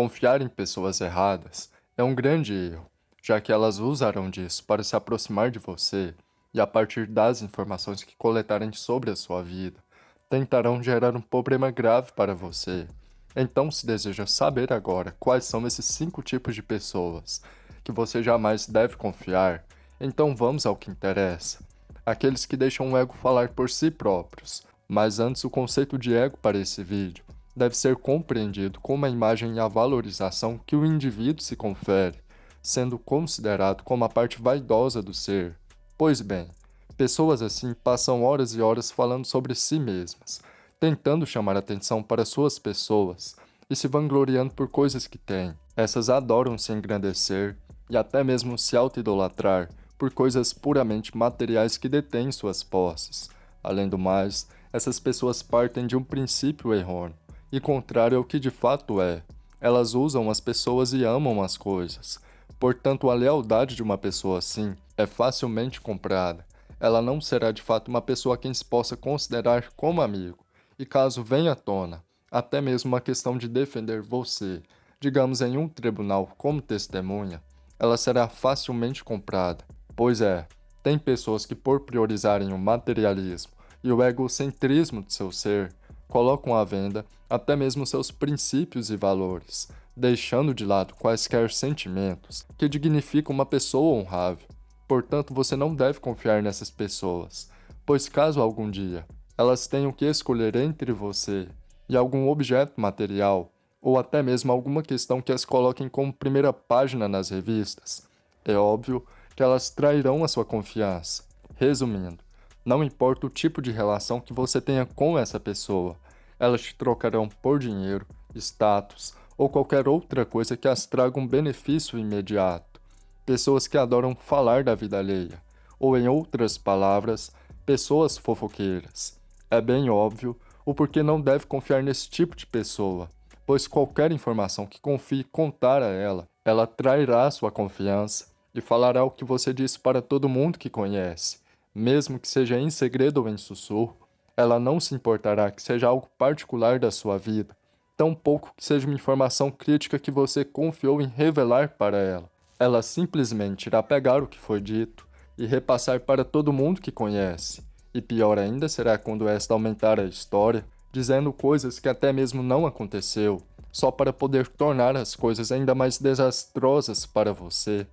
Confiar em pessoas erradas é um grande erro, já que elas usarão disso para se aproximar de você e, a partir das informações que coletarem sobre a sua vida, tentarão gerar um problema grave para você. Então, se deseja saber agora quais são esses cinco tipos de pessoas que você jamais deve confiar, então vamos ao que interessa. Aqueles que deixam o ego falar por si próprios. Mas antes, o conceito de ego para esse vídeo deve ser compreendido como a imagem e a valorização que o indivíduo se confere, sendo considerado como a parte vaidosa do ser. Pois bem, pessoas assim passam horas e horas falando sobre si mesmas, tentando chamar atenção para suas pessoas e se vangloriando por coisas que têm. Essas adoram se engrandecer e até mesmo se auto-idolatrar por coisas puramente materiais que detêm suas posses. Além do mais, essas pessoas partem de um princípio errôneo e contrário ao que de fato é. Elas usam as pessoas e amam as coisas. Portanto, a lealdade de uma pessoa assim é facilmente comprada. Ela não será de fato uma pessoa quem se possa considerar como amigo e caso venha à tona, até mesmo uma questão de defender você, digamos em um tribunal como testemunha, ela será facilmente comprada. Pois é, tem pessoas que por priorizarem o materialismo e o egocentrismo de seu ser, colocam à venda até mesmo seus princípios e valores, deixando de lado quaisquer sentimentos que dignificam uma pessoa honrável. Portanto, você não deve confiar nessas pessoas, pois caso algum dia elas tenham que escolher entre você e algum objeto material, ou até mesmo alguma questão que as coloquem como primeira página nas revistas. É óbvio que elas trairão a sua confiança. Resumindo, não importa o tipo de relação que você tenha com essa pessoa, elas te trocarão por dinheiro, status ou qualquer outra coisa que as traga um benefício imediato. Pessoas que adoram falar da vida alheia, ou em outras palavras, pessoas fofoqueiras. É bem óbvio o porquê não deve confiar nesse tipo de pessoa, pois qualquer informação que confie contar a ela, ela trairá sua confiança e falará o que você disse para todo mundo que conhece, mesmo que seja em segredo ou em sussurro, ela não se importará que seja algo particular da sua vida, tampouco que seja uma informação crítica que você confiou em revelar para ela. Ela simplesmente irá pegar o que foi dito e repassar para todo mundo que conhece, e pior ainda será quando esta aumentar a história, dizendo coisas que até mesmo não aconteceu, só para poder tornar as coisas ainda mais desastrosas para você.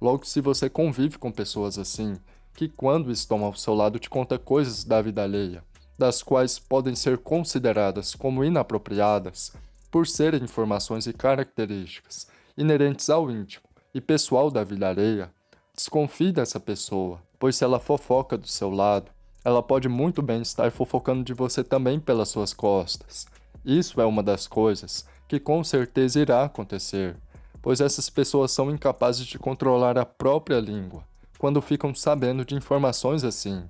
Logo, se você convive com pessoas assim, que quando estão ao seu lado te conta coisas da vida alheia, das quais podem ser consideradas como inapropriadas, por serem informações e características inerentes ao íntimo e pessoal da vida alheia, desconfie dessa pessoa, pois se ela fofoca do seu lado, ela pode muito bem estar fofocando de você também pelas suas costas. Isso é uma das coisas que com certeza irá acontecer, pois essas pessoas são incapazes de controlar a própria língua quando ficam sabendo de informações assim.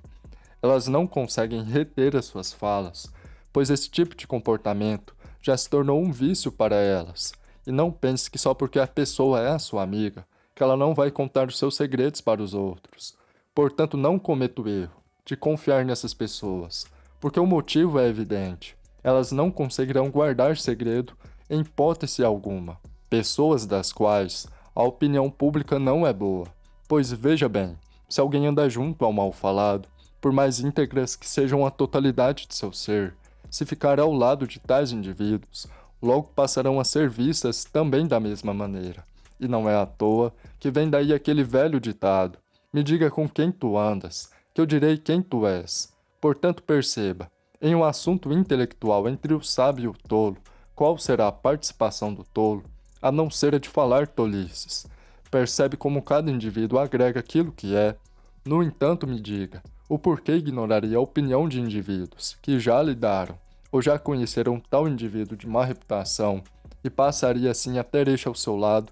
Elas não conseguem reter as suas falas, pois esse tipo de comportamento já se tornou um vício para elas. E não pense que só porque a pessoa é a sua amiga, que ela não vai contar os seus segredos para os outros. Portanto, não cometa o erro de confiar nessas pessoas, porque o motivo é evidente. Elas não conseguirão guardar segredo em hipótese alguma. Pessoas das quais a opinião pública não é boa. Pois veja bem, se alguém anda junto ao mal falado, por mais íntegras que sejam a totalidade de seu ser, se ficar ao lado de tais indivíduos, logo passarão a ser vistas também da mesma maneira. E não é à toa que vem daí aquele velho ditado: me diga com quem tu andas, que eu direi quem tu és. Portanto, perceba, em um assunto intelectual entre o sábio e o tolo, qual será a participação do tolo, a não ser a de falar tolices. Percebe como cada indivíduo agrega aquilo que é. No entanto, me diga, o porquê ignoraria a opinião de indivíduos que já lidaram ou já conheceram tal indivíduo de má reputação e passaria assim a ter este ao seu lado?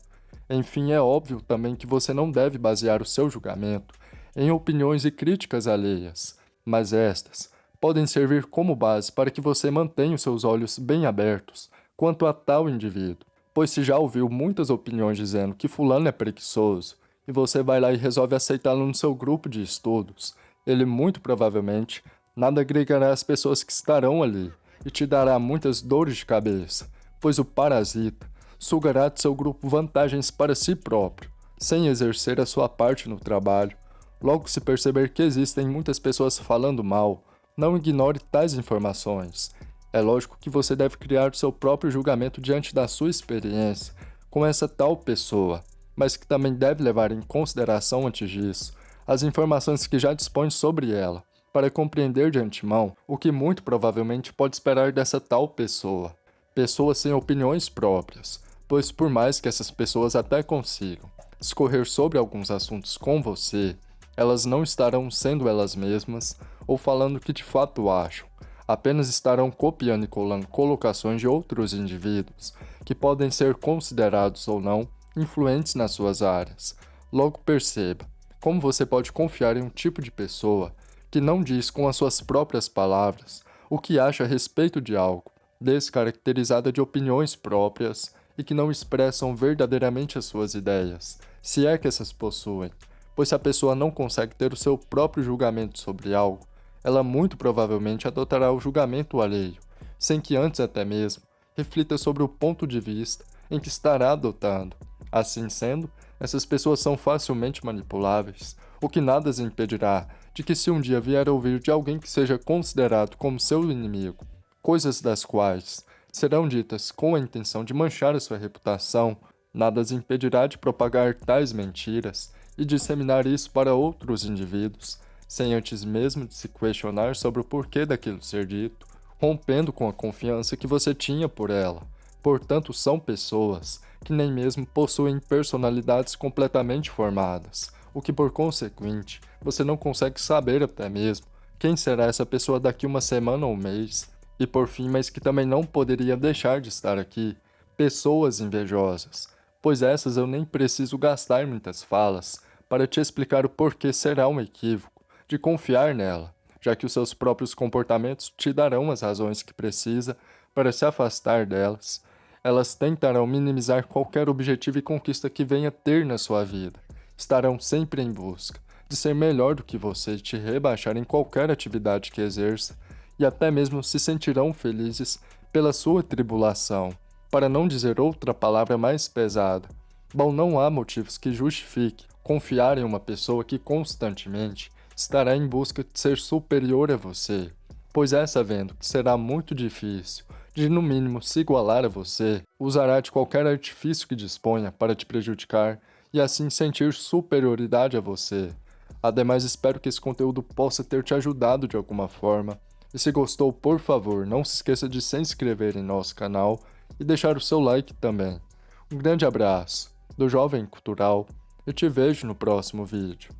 Enfim, é óbvio também que você não deve basear o seu julgamento em opiniões e críticas alheias, mas estas podem servir como base para que você mantenha os seus olhos bem abertos quanto a tal indivíduo, pois se já ouviu muitas opiniões dizendo que fulano é preguiçoso, e você vai lá e resolve aceitá-lo no seu grupo de estudos, ele muito provavelmente nada agregará às pessoas que estarão ali e te dará muitas dores de cabeça, pois o parasita sugará de seu grupo vantagens para si próprio, sem exercer a sua parte no trabalho. Logo se perceber que existem muitas pessoas falando mal, não ignore tais informações. É lógico que você deve criar seu próprio julgamento diante da sua experiência com essa tal pessoa, mas que também deve levar em consideração antes disso as informações que já dispõe sobre ela, para compreender de antemão o que muito provavelmente pode esperar dessa tal pessoa. Pessoas sem opiniões próprias, pois por mais que essas pessoas até consigam discorrer sobre alguns assuntos com você, elas não estarão sendo elas mesmas ou falando o que de fato acham, apenas estarão copiando e colando colocações de outros indivíduos que podem ser considerados ou não influentes nas suas áreas. Logo perceba como você pode confiar em um tipo de pessoa que não diz com as suas próprias palavras o que acha a respeito de algo, descaracterizada de opiniões próprias e que não expressam verdadeiramente as suas ideias, se é que essas possuem, pois se a pessoa não consegue ter o seu próprio julgamento sobre algo, ela muito provavelmente adotará o julgamento alheio, sem que antes até mesmo reflita sobre o ponto de vista em que estará adotando. Assim sendo, essas pessoas são facilmente manipuláveis, o que nada as impedirá de que se um dia vier a ouvir de alguém que seja considerado como seu inimigo, coisas das quais serão ditas com a intenção de manchar a sua reputação, nada as impedirá de propagar tais mentiras e disseminar isso para outros indivíduos, sem antes mesmo de se questionar sobre o porquê daquilo ser dito, rompendo com a confiança que você tinha por ela. Portanto, são pessoas que nem mesmo possuem personalidades completamente formadas, o que por consequente, você não consegue saber até mesmo quem será essa pessoa daqui uma semana ou mês. E por fim, mas que também não poderia deixar de estar aqui, pessoas invejosas, pois essas eu nem preciso gastar muitas falas para te explicar o porquê será um equívoco de confiar nela, já que os seus próprios comportamentos te darão as razões que precisa para se afastar delas elas tentarão minimizar qualquer objetivo e conquista que venha ter na sua vida. Estarão sempre em busca de ser melhor do que você e te rebaixar em qualquer atividade que exerça, e até mesmo se sentirão felizes pela sua tribulação, para não dizer outra palavra mais pesada. Bom, não há motivos que justifique confiar em uma pessoa que constantemente estará em busca de ser superior a você, pois essa vendo que será muito difícil de no mínimo se igualar a você, usará de qualquer artifício que disponha para te prejudicar e assim sentir superioridade a você. Ademais, espero que esse conteúdo possa ter te ajudado de alguma forma. E se gostou, por favor, não se esqueça de se inscrever em nosso canal e deixar o seu like também. Um grande abraço do Jovem Cultural e te vejo no próximo vídeo.